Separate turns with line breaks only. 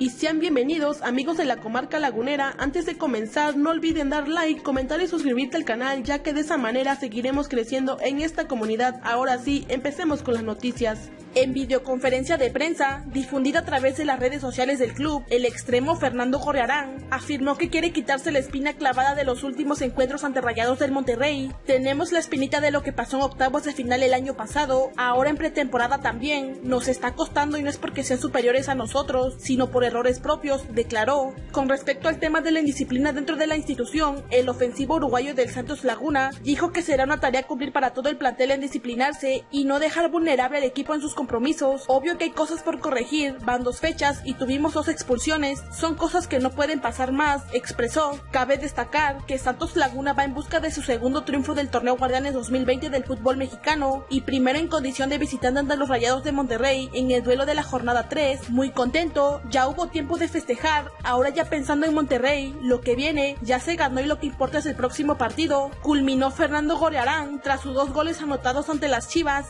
y sean bienvenidos amigos de la comarca lagunera. Antes de comenzar no olviden dar like, comentar y suscribirte al canal ya que de esa manera seguiremos creciendo en esta comunidad. Ahora sí, empecemos con las noticias. En videoconferencia de prensa, difundida a través de las redes sociales del club, el extremo Fernando Gorrearán afirmó que quiere quitarse la espina clavada de los últimos encuentros ante Rayados del Monterrey. Tenemos la espinita de lo que pasó en octavos de final el año pasado, ahora en pretemporada también. Nos está costando y no es porque sean superiores a nosotros, sino por errores propios, declaró. Con respecto al tema de la indisciplina dentro de la institución, el ofensivo uruguayo del Santos Laguna dijo que será una tarea cumplir para todo el plantel en disciplinarse y no dejar vulnerable al equipo en sus compromisos. Obvio que hay cosas por corregir, van dos fechas y tuvimos dos expulsiones, son cosas que no pueden pasar más, expresó. Cabe destacar que Santos Laguna va en busca de su segundo triunfo del torneo Guardianes 2020 del fútbol mexicano y primero en condición de visitante ante los Rayados de Monterrey en el duelo de la jornada 3. Muy contento, ya hubo tiempo de festejar, ahora ya pensando en Monterrey, lo que viene ya se ganó y lo que importa es el próximo partido. Culminó Fernando Gorearán tras sus dos goles anotados ante las Chivas.